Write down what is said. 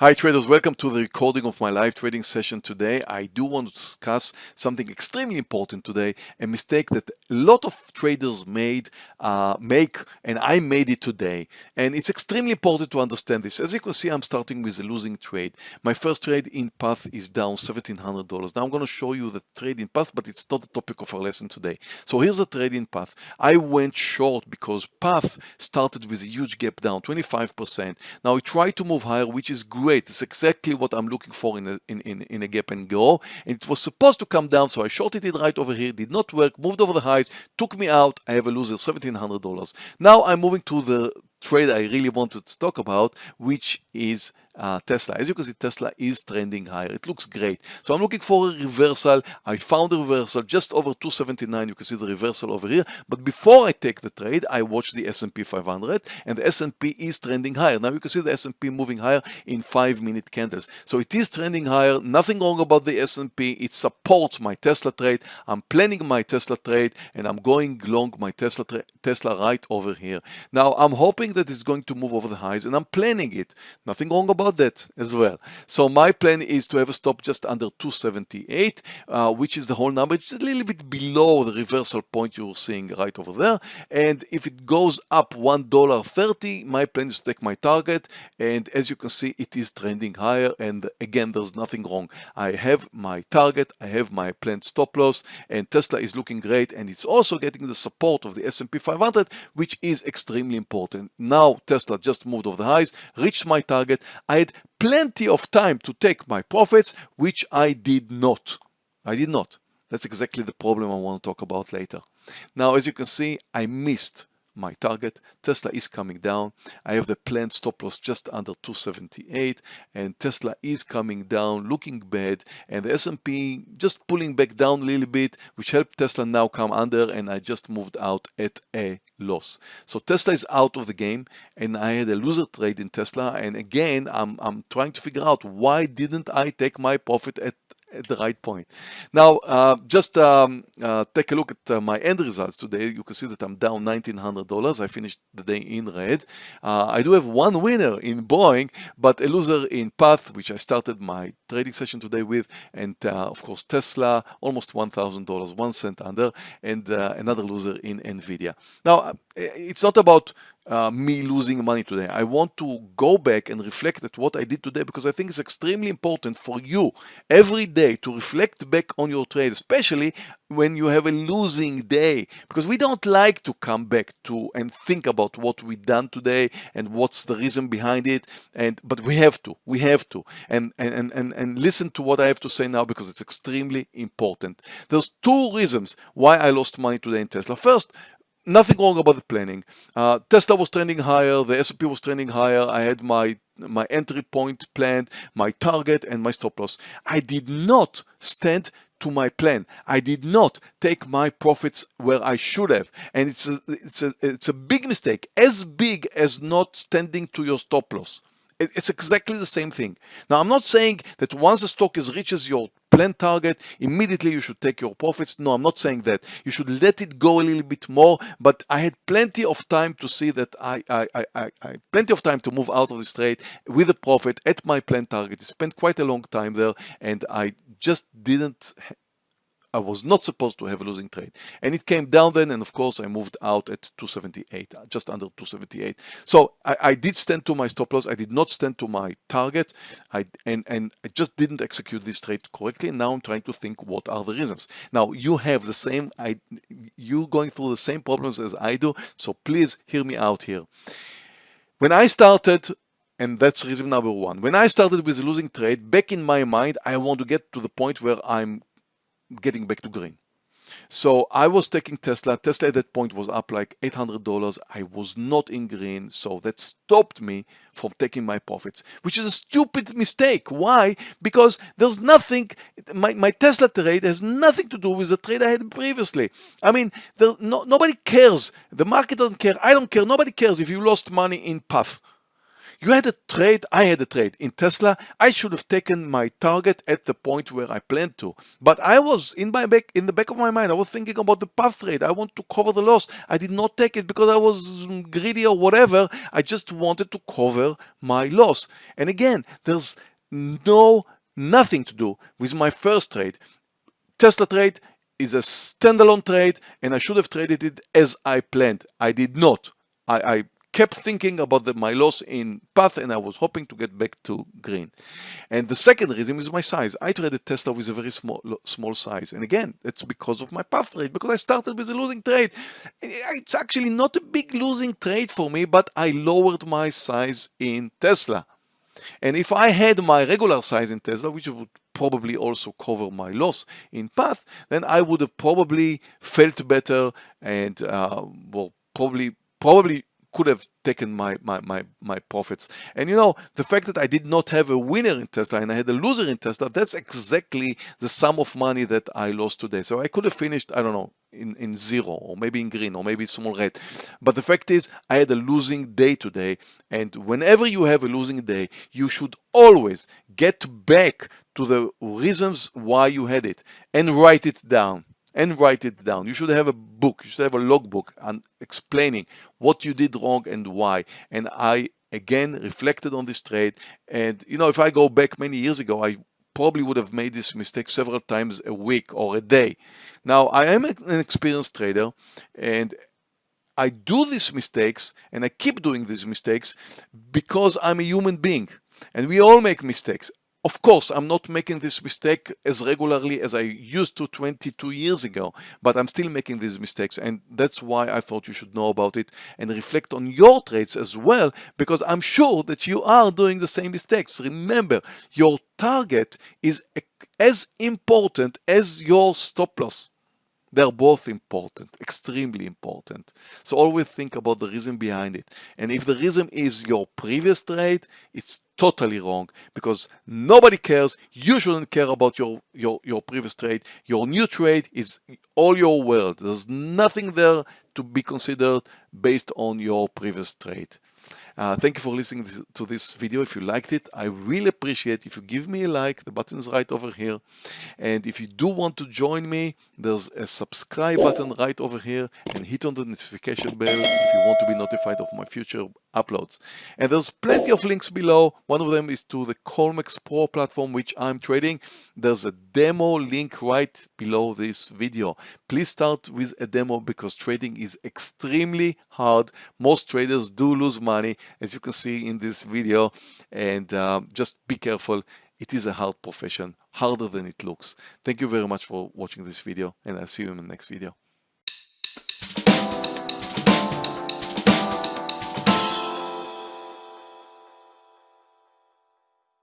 Hi traders, welcome to the recording of my live trading session today. I do want to discuss something extremely important today, a mistake that a lot of traders made, uh, make, and I made it today. And it's extremely important to understand this. As you can see, I'm starting with a losing trade. My first trade in Path is down $1,700. Now I'm going to show you the trade in Path, but it's not the topic of our lesson today. So here's the trade in Path. I went short because Path started with a huge gap down, 25%. Now it tried to move higher, which is great great. It's exactly what I'm looking for in a, in, in, in a gap and go. And it was supposed to come down, so I shorted it right over here. Did not work, moved over the highs, took me out. I have a loser, $1,700. Now I'm moving to the trade I really wanted to talk about, which is uh, Tesla. As you can see, Tesla is trending higher. It looks great. So I'm looking for a reversal. I found a reversal just over 279. You can see the reversal over here. But before I take the trade, I watch the S&P 500 and the S&P is trending higher. Now you can see the S&P moving higher in five minute candles. So it is trending higher. Nothing wrong about the S&P. It supports my Tesla trade. I'm planning my Tesla trade and I'm going long my Tesla Tesla right over here. Now I'm hoping that it's going to move over the highs and I'm planning it. Nothing wrong about about that as well. So my plan is to have a stop just under 278, uh, which is the whole number. It's a little bit below the reversal point you're seeing right over there. And if it goes up $1.30, my plan is to take my target. And as you can see, it is trending higher. And again, there's nothing wrong. I have my target, I have my planned stop loss, and Tesla is looking great. And it's also getting the support of the S&P 500, which is extremely important. Now Tesla just moved over the highs, reached my target. Had plenty of time to take my profits, which I did not. I did not. That's exactly the problem I want to talk about later. Now, as you can see, I missed my target. Tesla is coming down. I have the planned stop loss just under 278 and Tesla is coming down looking bad and the S&P just pulling back down a little bit which helped Tesla now come under and I just moved out at a loss. So Tesla is out of the game and I had a loser trade in Tesla and again I'm, I'm trying to figure out why didn't I take my profit at at the right point. Now, uh, just um, uh, take a look at uh, my end results today. You can see that I'm down $1,900. I finished the day in red. Uh, I do have one winner in Boeing, but a loser in Path, which I started my trading session today with, and uh, of course Tesla, almost $1,000, one cent under, and uh, another loser in NVIDIA. Now, it's not about uh, me losing money today. I want to go back and reflect at what I did today because I think it's extremely important for you every day to reflect back on your trade, especially when you have a losing day because we don't like to come back to and think about what we done today and what's the reason behind it. And but we have to we have to. And and and, and listen to what I have to say now because it's extremely important. There's two reasons why I lost money today in Tesla. First nothing wrong about the planning. Uh, Tesla was trending higher, the S&P was trending higher. I had my my entry point planned, my target and my stop loss. I did not stand to my plan. I did not take my profits where I should have. And it's a, it's a, it's a big mistake, as big as not standing to your stop loss. It's exactly the same thing. Now, I'm not saying that once the stock is reaches your planned target, immediately you should take your profits. No, I'm not saying that. You should let it go a little bit more, but I had plenty of time to see that I, I, I, I, I plenty of time to move out of this trade with a profit at my planned target. I spent quite a long time there and I just didn't I was not supposed to have a losing trade. And it came down then, and of course I moved out at 278, uh, just under 278. So I, I did stand to my stop loss. I did not stand to my target. I and, and I just didn't execute this trade correctly. And now I'm trying to think what are the reasons. Now you have the same, I, you going through the same problems as I do. So please hear me out here. When I started and that's reason number one. When I started with losing trade, back in my mind, I want to get to the point where I'm getting back to green. So I was taking Tesla. Tesla at that point was up like $800. I was not in green. So that stopped me from taking my profits, which is a stupid mistake. Why? Because there's nothing, my, my Tesla trade has nothing to do with the trade I had previously. I mean, there, no, nobody cares. The market doesn't care. I don't care. Nobody cares if you lost money in Path You had a trade, I had a trade in Tesla. I should have taken my target at the point where I planned to. But I was in my back in the back of my mind, I was thinking about the path trade. I want to cover the loss. I did not take it because I was greedy or whatever. I just wanted to cover my loss. And again, there's no nothing to do with my first trade. Tesla trade is a standalone trade and I should have traded it as I planned. I did not. I, I kept thinking about the, my loss in path and I was hoping to get back to green. And the second reason is my size. I traded Tesla with a very small small size. And again, it's because of my path trade, because I started with a losing trade. It's actually not a big losing trade for me, but I lowered my size in Tesla. And if I had my regular size in Tesla, which would probably also cover my loss in path, then I would have probably felt better and uh, well, probably probably could have taken my, my, my, my profits. And you know, the fact that I did not have a winner in Tesla and I had a loser in Tesla, that's exactly the sum of money that I lost today. So I could have finished, I don't know, in, in zero or maybe in green or maybe small red. But the fact is I had a losing day today and whenever you have a losing day you should always get back to the reasons why you had it and write it down and write it down. You should have a book, you should have a logbook and explaining what you did wrong and why. And I again reflected on this trade and you know if I go back many years ago I probably would have made this mistake several times a week or a day. Now, I am an experienced trader and I do these mistakes and I keep doing these mistakes because I'm a human being and we all make mistakes. Of course, I'm not making this mistake as regularly as I used to 22 years ago, but I'm still making these mistakes. And that's why I thought you should know about it and reflect on your trades as well, because I'm sure that you are doing the same mistakes. Remember, your target is as important as your stop loss. They're both important, extremely important. So always think about the reason behind it. And if the reason is your previous trade, it's totally wrong because nobody cares. You shouldn't care about your, your, your previous trade. Your new trade is all your world. There's nothing there to be considered based on your previous trade. Uh, thank you for listening to this video. If you liked it, I really appreciate if you give me a like. The button is right over here. And if you do want to join me, there's a subscribe button right over here and hit on the notification bell if you want to be notified of my future uploads. And there's plenty of links below. One of them is to the Colmex Pro platform, which I'm trading. There's a demo link right below this video. Please start with a demo because trading is extremely hard. Most traders do lose money as you can see in this video and uh, just be careful it is a hard profession harder than it looks. Thank you very much for watching this video and i'll see you in the next video